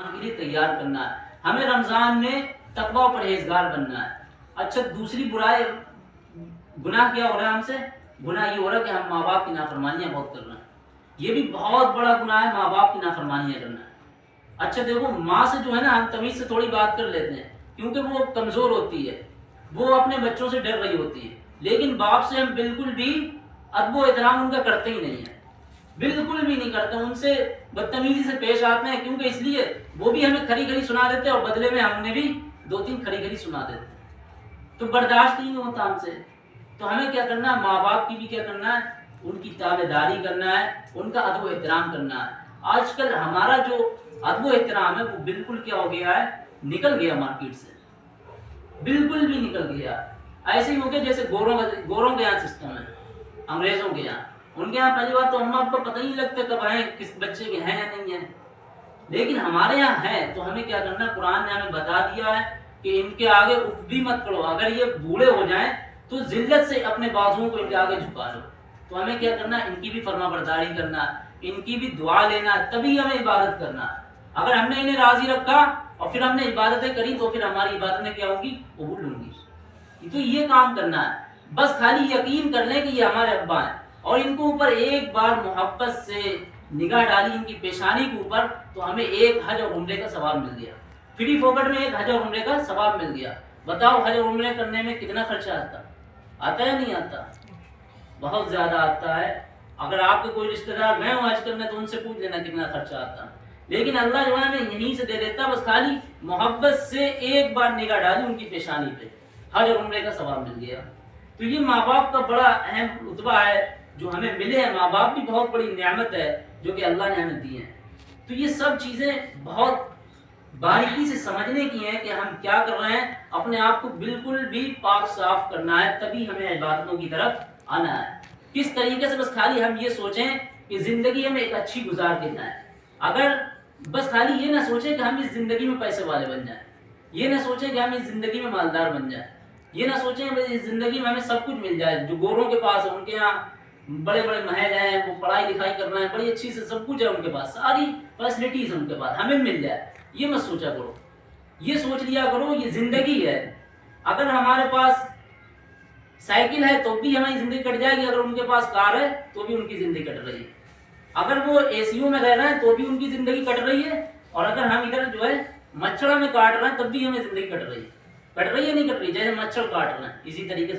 के लिए तैयार करना है। हमें रमज़ान में तकवा परहेजगार बनना है। अच्छा दूसरी बुराई, गुनाह क्या हो रहा है हमसे? गुनाह ये हो रहा है कि हम माँ बाप की नाफरमानियाँ बहुत कर रहे हैं। ये भी बहुत बड़ा गुनाह है माँ बाप की नाफरमानियाँ करना अच्छा देखो, माँ से जो है ना, हम तमीज से थोड़ी बात कर लेते हैं, क्योंकि वो कमज़ोर होती है। वो अपने बच्चों से डर रही होती है। लेकिन बाप से हम बिल्कुल भी अदबो एहतराम उनका करते ही नहीं है। बिल्कुल भी नहीं करते, उनसे बदतमीजी से पेश आते हैं, क्योंकि इसलिए वो भी हमें खरी खरी सुना देते और बदले में हमने भी दो तीन खरी खरी सुना देते तो बर्दाश्त नहीं होता हमसे। तो हमें क्या करना है? माँ बाप की भी क्या करना है? उनकी ताबेदारी करना है, उनका अदब एहतराम करना है। आजकल हमारा जो अदब एहतराम है, वो बिल्कुल क्या हो गया है? निकल गया मार्केट से। बिल्कुल भी निकल गया। ऐसे ही हो गया जैसे गोरों का गोरों के यहाँ सिस्टम है, अंग्रेज़ों के यहाँ। उनके यहाँ पहली बात तो अम्मा आपको पता ही नहीं लगता कब आए, किस बच्चे के हैं या नहीं है। लेकिन हमारे यहाँ है तो हमें क्या करना कुरान ने हमें बता दिया है कि इनके आगे उठ भी मत करो अगर ये बूढ़े हो जाए तो जिल्लत से अपने बाजुओं को इनके आगे झुका लो। तो हमें क्या करना इनकी भी फर्मा बरदारी करना, इनकी भी दुआ लेना, तभी हमें इबादत करना। अगर हमने इन्हें राज़ी रखा और फिर हमने इबादतें करी तो फिर हमारी इबादतें क्या होंगी? कबूल होंगी तो ये काम करना है। बस खाली यकीन कर लें कि ये हमारे अब्बा हैं। और इनको ऊपर एक बार मोहब्बत से निगाह डाली, इनकी पेशानी के ऊपर तो हमें एक हज और उम्र का सवाब मिल गया। फ्री फोकट में एक हज और उम्र का सवाब मिल गया। बताओ हज और उम्र करने में कितना खर्चा आता? आता है नहीं आता? बहुत ज़्यादा आता है। अगर आपके कोई रिश्तेदार गए हो हज करने तो उनसे पूछ लेना कितना खर्चा आता। लेकिन अल्लाह जो है यहीं से दे देता, बस खाली मोहब्बत से एक बार निगाह डाली उनकी पेशानी पे। हज और उम्र का सवाब मिल गया। तो ये माँ बाप का बड़ा अहम रुतबा है। जो हमें मिले हैं माँ बाप भी बहुत बड़ी नियामत है, जो कि अल्लाह ने हमें दी है। तो ये सब चीज़ें बहुत बारीकी से समझने की हैं कि हम क्या कर रहे हैं। अपने आप को बिल्कुल भी पाक साफ़ करना है, तभी हमें इबादतों की तरफ़ आना है। किस तरीके से बस खाली हम ये सोचें कि ज़िंदगी हमें एक अच्छी गुजार देना है। अगर बस खाली ये ना सोचें कि हम इस ज़िंदगी में पैसे वाले बन जाएँ, ये ना सोचें कि हम इस ज़िंदगी में मालदार बन जाएँ, ये ना सोचें इस ज़िंदगी में हमें सब कुछ मिल जाए, जो गोरों के पास है, उनके यहाँ बड़े बड़े महल हैं, वो पढ़ाई लिखाई कर रहे हैं, बड़ी अच्छी से सब कुछ है उनके पास, सारी फैसिलिटीज़ है उनके पास, हमें मिल जाए। ये मत सोचा करो। ये सोच लिया करो, ये ज़िंदगी है। अगर हमारे पास साइकिल है तो भी हमारी ज़िंदगी कट जाएगी, अगर उनके पास कार है तो भी उनकी ज़िंदगी कट रही है। अगर वो एसीयू में रह रहे हैं तो भी उनकी ज़िंदगी कट रही है, और अगर हम इधर जो है, मच्छरों में काट रहे हैं, तब भी हमें ज़िंदगी कट रही है। कट रही है, नहीं कट रही, जैसे मच्छर काट रहे हैं, इसी तरीके